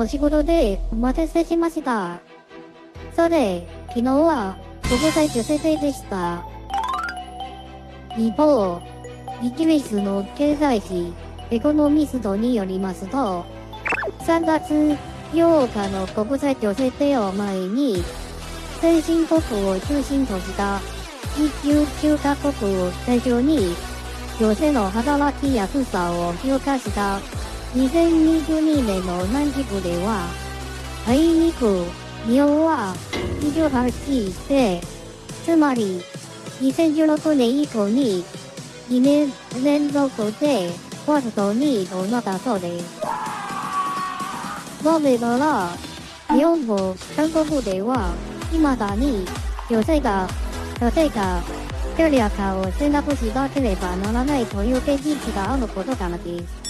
お仕事でお待たせしました。さて、昨日は国際女性でした。一方、イギリスの経済誌エコノミストによりますと、3月8日の国際女性デーを前に、先進国を中心とした一級9カ国を対象に、女性の働きやすさを評価した2022年の南極では、あいにく日本は28位で、つまり2016年以降に2年連続でワースト2位となったそうです。なぜなら、日本も韓国では、未だに女性が、女性がキャリア化を選択しなければならないという現実があることからです。